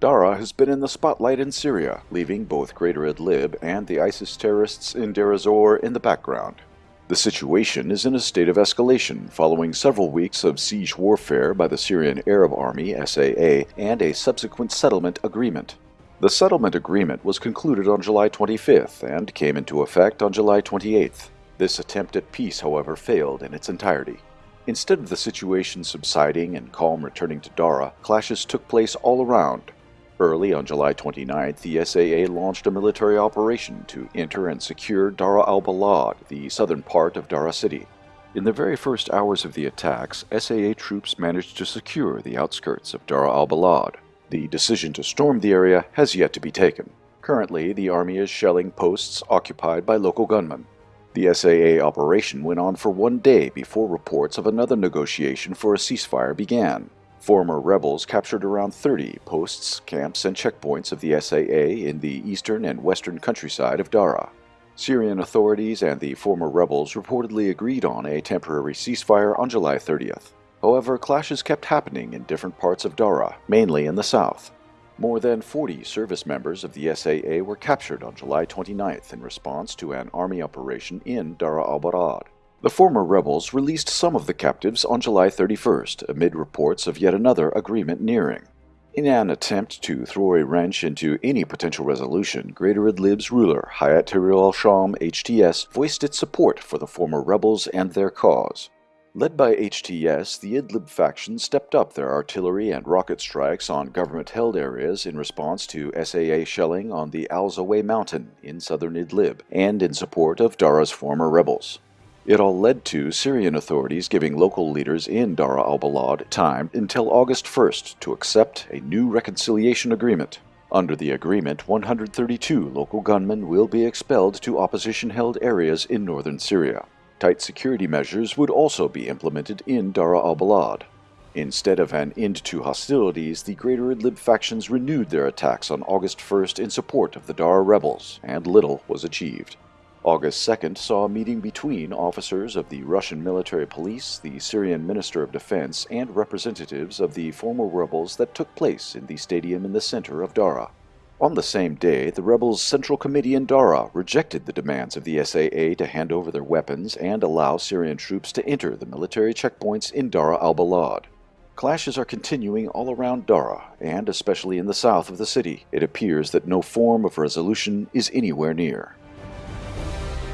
Dara has been in the spotlight in Syria, leaving both Greater Idlib and the ISIS terrorists in Deir ez-Zor in the background. The situation is in a state of escalation following several weeks of siege warfare by the Syrian Arab Army SAA and a subsequent settlement agreement. The settlement agreement was concluded on July 25th and came into effect on July 28th. This attempt at peace, however, failed in its entirety. Instead of the situation subsiding and calm returning to Dara, clashes took place all around, Early on July 29th, the SAA launched a military operation to enter and secure Dara al-Balad, the southern part of Dara city. In the very first hours of the attacks, SAA troops managed to secure the outskirts of Dara al-Balad. The decision to storm the area has yet to be taken. Currently, the army is shelling posts occupied by local gunmen. The SAA operation went on for one day before reports of another negotiation for a ceasefire began. Former rebels captured around 30 posts, camps, and checkpoints of the SAA in the eastern and western countryside of Dara. Syrian authorities and the former rebels reportedly agreed on a temporary ceasefire on July 30th. However, clashes kept happening in different parts of Dara, mainly in the south. More than 40 service members of the SAA were captured on July 29th in response to an army operation in Dara al-Balad. The former rebels released some of the captives on July 31st amid reports of yet another agreement nearing. In an attempt to throw a wrench into any potential resolution, Greater Idlib's ruler, Hayat Tahrir al-Sham HTS, voiced its support for the former rebels and their cause. Led by HTS, the Idlib faction stepped up their artillery and rocket strikes on government-held areas in response to SAA shelling on the Al-Zawi mountain in southern Idlib, and in support of Dara's former rebels. It all led to Syrian authorities giving local leaders in Dara al-Balad time until August 1st to accept a new reconciliation agreement. Under the agreement, 132 local gunmen will be expelled to opposition-held areas in northern Syria. Tight security measures would also be implemented in Dara al-Balad. Instead of an end to hostilities, the Greater Idlib factions renewed their attacks on August 1st in support of the Dara rebels, and little was achieved. August 2nd saw a meeting between officers of the Russian military police, the Syrian Minister of Defense, and representatives of the former rebels that took place in the stadium in the center of Dara. On the same day, the rebels' Central Committee in Dara rejected the demands of the SAA to hand over their weapons and allow Syrian troops to enter the military checkpoints in Dara al-Balad. Clashes are continuing all around Dara, and especially in the south of the city. It appears that no form of resolution is anywhere near.